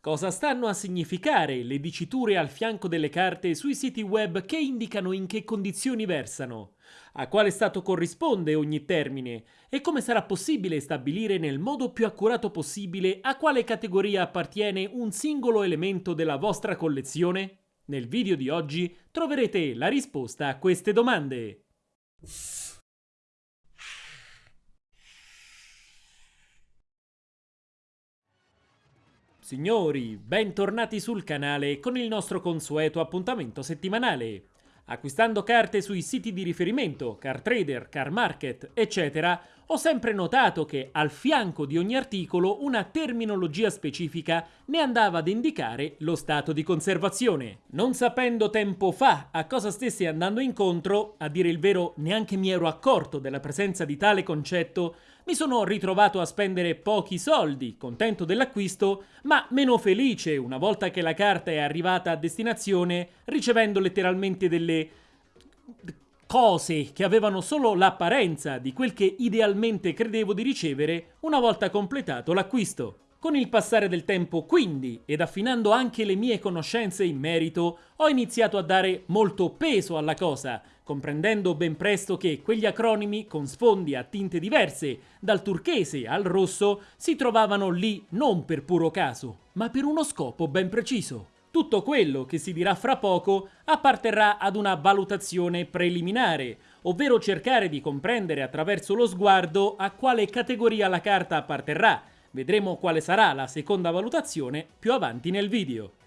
Cosa stanno a significare le diciture al fianco delle carte sui siti web che indicano in che condizioni versano? A quale stato corrisponde ogni termine? E come sarà possibile stabilire nel modo più accurato possibile a quale categoria appartiene un singolo elemento della vostra collezione? Nel video di oggi troverete la risposta a queste domande. Signori, bentornati sul canale con il nostro consueto appuntamento settimanale. Acquistando carte sui siti di riferimento, Car Trader, Car Market, eccetera, ho sempre notato che al fianco di ogni articolo una terminologia specifica ne andava ad indicare lo stato di conservazione. Non sapendo tempo fa a cosa stessi andando incontro, a dire il vero neanche mi ero accorto della presenza di tale concetto, mi sono ritrovato a spendere pochi soldi, contento dell'acquisto, ma meno felice una volta che la carta è arrivata a destinazione, ricevendo letteralmente delle cose che avevano solo l'apparenza di quel che idealmente credevo di ricevere una volta completato l'acquisto. Con il passare del tempo, quindi, ed affinando anche le mie conoscenze in merito, ho iniziato a dare molto peso alla cosa, comprendendo ben presto che quegli acronimi con sfondi a tinte diverse, dal turchese al rosso, si trovavano lì non per puro caso, ma per uno scopo ben preciso. Tutto quello che si dirà fra poco apparterrà ad una valutazione preliminare, ovvero cercare di comprendere attraverso lo sguardo a quale categoria la carta apparterrà. Vedremo quale sarà la seconda valutazione più avanti nel video.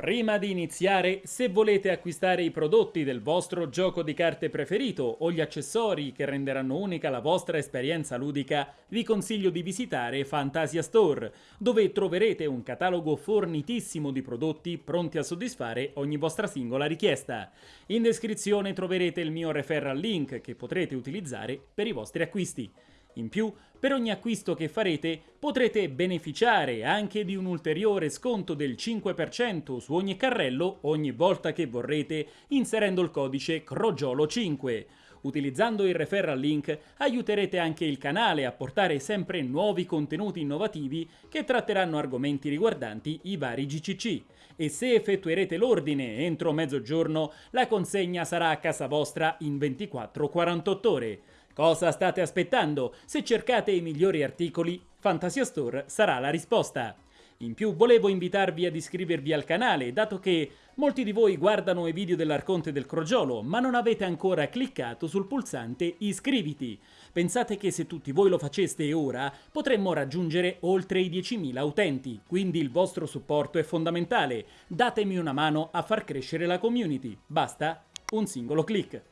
Prima di iniziare, se volete acquistare i prodotti del vostro gioco di carte preferito o gli accessori che renderanno unica la vostra esperienza ludica, vi consiglio di visitare Fantasia Store, dove troverete un catalogo fornitissimo di prodotti pronti a soddisfare ogni vostra singola richiesta. In descrizione troverete il mio referral link che potrete utilizzare per i vostri acquisti. In più, per ogni acquisto che farete potrete beneficiare anche di un ulteriore sconto del 5% su ogni carrello ogni volta che vorrete inserendo il codice CROGIOLO5. Utilizzando il referral link aiuterete anche il canale a portare sempre nuovi contenuti innovativi che tratteranno argomenti riguardanti i vari GCC. E se effettuerete l'ordine entro mezzogiorno, la consegna sarà a casa vostra in 24-48 ore. Cosa state aspettando? Se cercate i migliori articoli, Fantasia Store sarà la risposta. In più volevo invitarvi ad iscrivervi al canale, dato che molti di voi guardano i video dell'Arconte del Crogiolo, ma non avete ancora cliccato sul pulsante iscriviti. Pensate che se tutti voi lo faceste ora, potremmo raggiungere oltre i 10.000 utenti, quindi il vostro supporto è fondamentale. Datemi una mano a far crescere la community. Basta un singolo clic.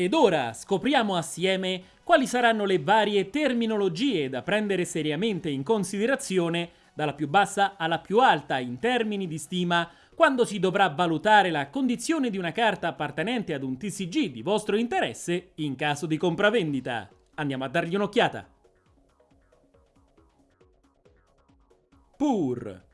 Ed ora scopriamo assieme quali saranno le varie terminologie da prendere seriamente in considerazione dalla più bassa alla più alta in termini di stima quando si dovrà valutare la condizione di una carta appartenente ad un TCG di vostro interesse in caso di compravendita. Andiamo a dargli un'occhiata. Pur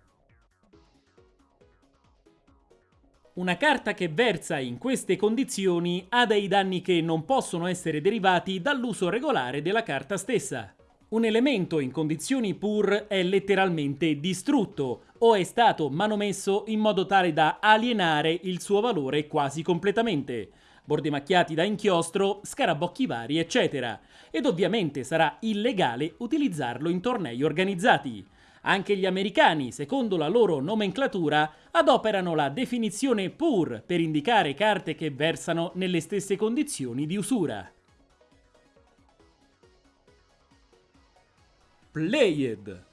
Una carta che versa in queste condizioni ha dei danni che non possono essere derivati dall'uso regolare della carta stessa. Un elemento in condizioni pur è letteralmente distrutto o è stato manomesso in modo tale da alienare il suo valore quasi completamente. Bordi macchiati da inchiostro, scarabocchi vari, eccetera. Ed ovviamente sarà illegale utilizzarlo in tornei organizzati. Anche gli americani, secondo la loro nomenclatura, adoperano la definizione pur per indicare carte che versano nelle stesse condizioni di usura. Played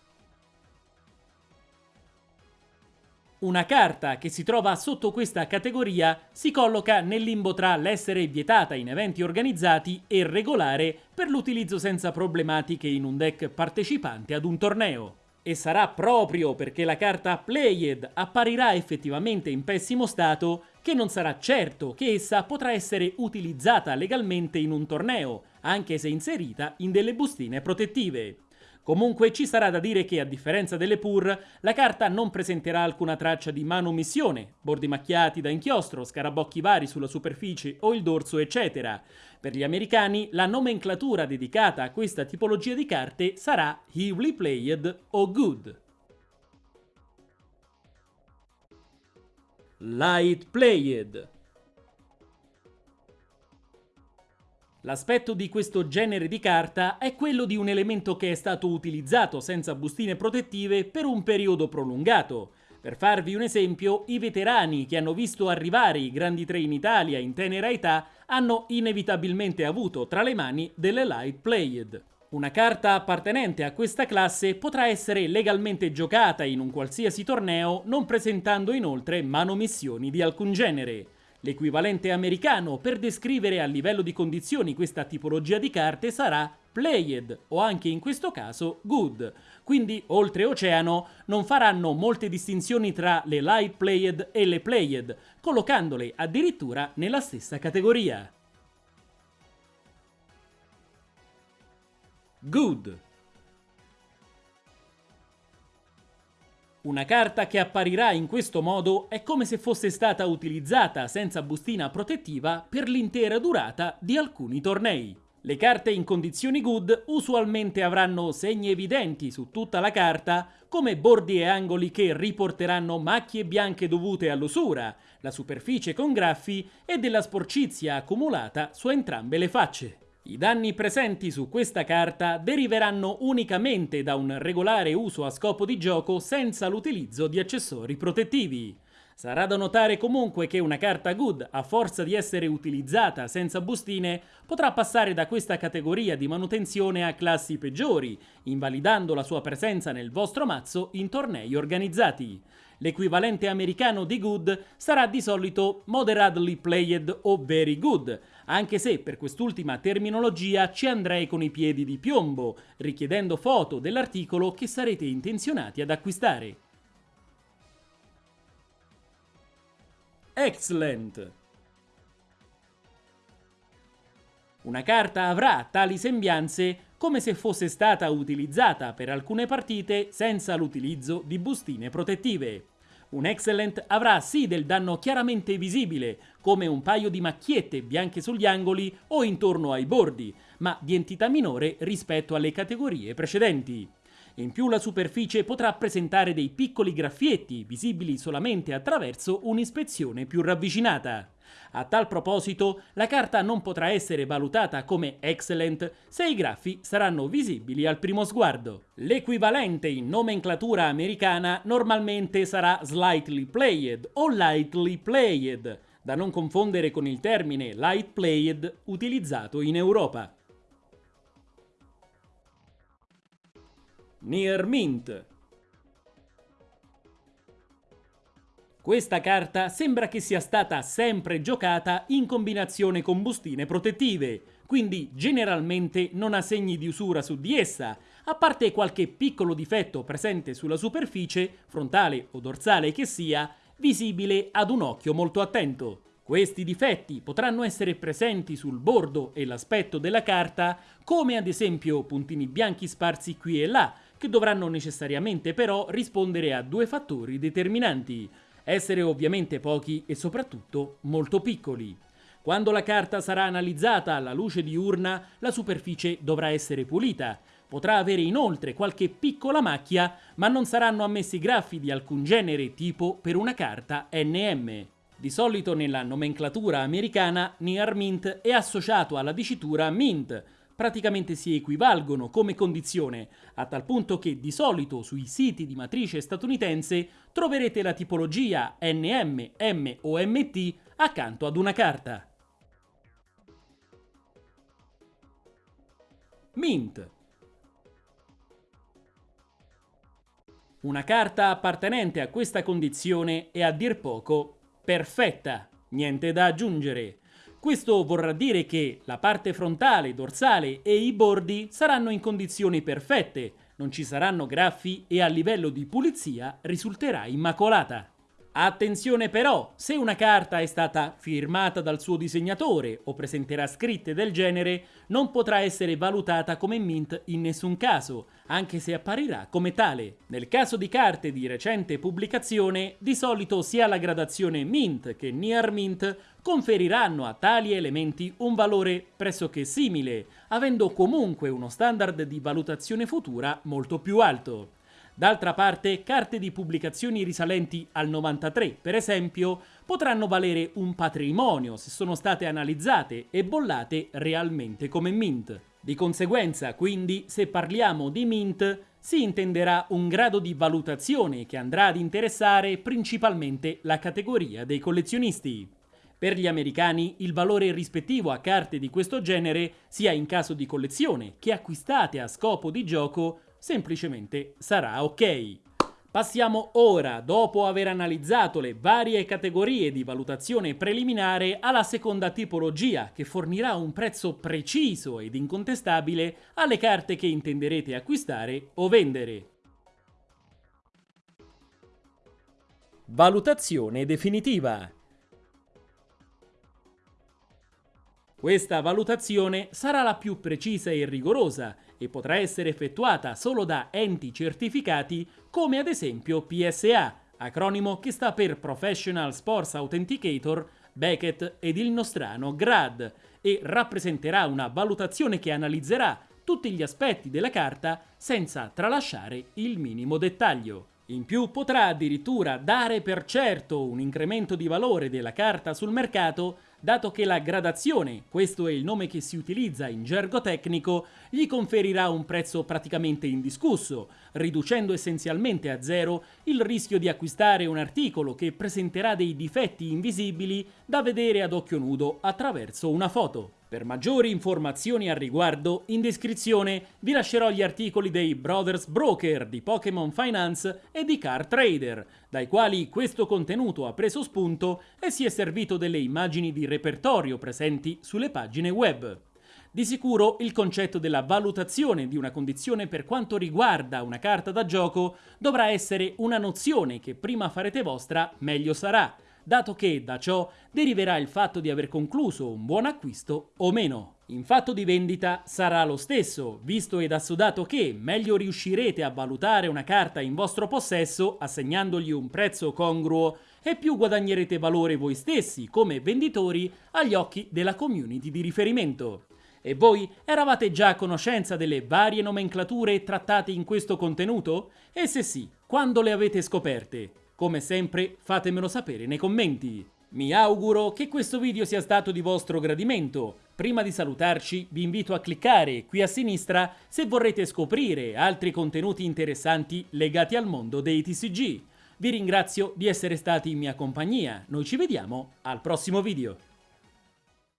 Una carta che si trova sotto questa categoria si colloca nel limbo tra l'essere vietata in eventi organizzati e regolare per l'utilizzo senza problematiche in un deck partecipante ad un torneo. E sarà proprio perché la carta Played apparirà effettivamente in pessimo stato che non sarà certo che essa potrà essere utilizzata legalmente in un torneo, anche se inserita in delle bustine protettive. Comunque ci sarà da dire che, a differenza delle PUR, la carta non presenterà alcuna traccia di manomissione, bordi macchiati da inchiostro, scarabocchi vari sulla superficie o il dorso eccetera. Per gli americani la nomenclatura dedicata a questa tipologia di carte sarà Heavily Played o Good. Light Played L'aspetto di questo genere di carta è quello di un elemento che è stato utilizzato senza bustine protettive per un periodo prolungato. Per farvi un esempio, i veterani che hanno visto arrivare i grandi tre in Italia in tenera età hanno inevitabilmente avuto tra le mani delle Light Played. Una carta appartenente a questa classe potrà essere legalmente giocata in un qualsiasi torneo non presentando inoltre manomissioni di alcun genere. L'equivalente americano per descrivere a livello di condizioni questa tipologia di carte sarà played o anche in questo caso good. Quindi oltreoceano non faranno molte distinzioni tra le light played e le played, collocandole addirittura nella stessa categoria. Good Una carta che apparirà in questo modo è come se fosse stata utilizzata senza bustina protettiva per l'intera durata di alcuni tornei. Le carte in condizioni good usualmente avranno segni evidenti su tutta la carta, come bordi e angoli che riporteranno macchie bianche dovute all'usura, la superficie con graffi e della sporcizia accumulata su entrambe le facce. I danni presenti su questa carta deriveranno unicamente da un regolare uso a scopo di gioco senza l'utilizzo di accessori protettivi. Sarà da notare comunque che una carta good, a forza di essere utilizzata senza bustine, potrà passare da questa categoria di manutenzione a classi peggiori, invalidando la sua presenza nel vostro mazzo in tornei organizzati. L'equivalente americano di good sarà di solito moderately played o very good, anche se per quest'ultima terminologia ci andrei con i piedi di piombo, richiedendo foto dell'articolo che sarete intenzionati ad acquistare. Excellent! Una carta avrà tali sembianze come se fosse stata utilizzata per alcune partite senza l'utilizzo di bustine protettive. Un Excellent avrà sì del danno chiaramente visibile, come un paio di macchiette bianche sugli angoli o intorno ai bordi, ma di entità minore rispetto alle categorie precedenti. In più la superficie potrà presentare dei piccoli graffietti visibili solamente attraverso un'ispezione più ravvicinata. A tal proposito, la carta non potrà essere valutata come excellent se i graffi saranno visibili al primo sguardo. L'equivalente in nomenclatura americana normalmente sarà slightly played o lightly played, da non confondere con il termine light played utilizzato in Europa. Near Mint Questa carta sembra che sia stata sempre giocata in combinazione con bustine protettive, quindi generalmente non ha segni di usura su di essa, a parte qualche piccolo difetto presente sulla superficie, frontale o dorsale che sia, visibile ad un occhio molto attento. Questi difetti potranno essere presenti sul bordo e l'aspetto della carta, come ad esempio puntini bianchi sparsi qui e là, che dovranno necessariamente però rispondere a due fattori determinanti, essere ovviamente pochi e soprattutto molto piccoli. Quando la carta sarà analizzata alla luce diurna, la superficie dovrà essere pulita. Potrà avere inoltre qualche piccola macchia, ma non saranno ammessi graffi di alcun genere tipo per una carta NM. Di solito nella nomenclatura americana Near Mint è associato alla dicitura Mint, praticamente si equivalgono come condizione, a tal punto che di solito sui siti di matrice statunitense troverete la tipologia NM, M o MT accanto ad una carta. Mint Una carta appartenente a questa condizione è a dir poco perfetta, niente da aggiungere. Questo vorrà dire che la parte frontale, dorsale e i bordi saranno in condizioni perfette, non ci saranno graffi e a livello di pulizia risulterà immacolata. Attenzione però, se una carta è stata firmata dal suo disegnatore o presenterà scritte del genere, non potrà essere valutata come mint in nessun caso, anche se apparirà come tale. Nel caso di carte di recente pubblicazione, di solito sia la gradazione mint che near mint conferiranno a tali elementi un valore pressoché simile, avendo comunque uno standard di valutazione futura molto più alto. D'altra parte, carte di pubblicazioni risalenti al 93, per esempio, potranno valere un patrimonio se sono state analizzate e bollate realmente come mint. Di conseguenza, quindi, se parliamo di mint, si intenderà un grado di valutazione che andrà ad interessare principalmente la categoria dei collezionisti. Per gli americani il valore rispettivo a carte di questo genere, sia in caso di collezione che acquistate a scopo di gioco, semplicemente sarà ok. Passiamo ora, dopo aver analizzato le varie categorie di valutazione preliminare, alla seconda tipologia che fornirà un prezzo preciso ed incontestabile alle carte che intenderete acquistare o vendere. Valutazione definitiva Questa valutazione sarà la più precisa e rigorosa e potrà essere effettuata solo da enti certificati come ad esempio PSA, acronimo che sta per Professional Sports Authenticator, Beckett ed il nostrano GRAD e rappresenterà una valutazione che analizzerà tutti gli aspetti della carta senza tralasciare il minimo dettaglio. In più potrà addirittura dare per certo un incremento di valore della carta sul mercato dato che la gradazione, questo è il nome che si utilizza in gergo tecnico, gli conferirà un prezzo praticamente indiscusso, riducendo essenzialmente a zero il rischio di acquistare un articolo che presenterà dei difetti invisibili da vedere ad occhio nudo attraverso una foto. Per maggiori informazioni al riguardo, in descrizione vi lascerò gli articoli dei Brothers Broker di Pokémon Finance e di Car Trader, dai quali questo contenuto ha preso spunto e si è servito delle immagini di repertorio presenti sulle pagine web. Di sicuro il concetto della valutazione di una condizione per quanto riguarda una carta da gioco dovrà essere una nozione che prima farete vostra meglio sarà, dato che da ciò deriverà il fatto di aver concluso un buon acquisto o meno. In fatto di vendita sarà lo stesso, visto ed assodato che meglio riuscirete a valutare una carta in vostro possesso assegnandogli un prezzo congruo e più guadagnerete valore voi stessi come venditori agli occhi della community di riferimento. E voi eravate già a conoscenza delle varie nomenclature trattate in questo contenuto? E se sì, quando le avete scoperte? Come sempre fatemelo sapere nei commenti. Mi auguro che questo video sia stato di vostro gradimento. Prima di salutarci vi invito a cliccare qui a sinistra se vorrete scoprire altri contenuti interessanti legati al mondo dei TCG. Vi ringrazio di essere stati in mia compagnia, noi ci vediamo al prossimo video.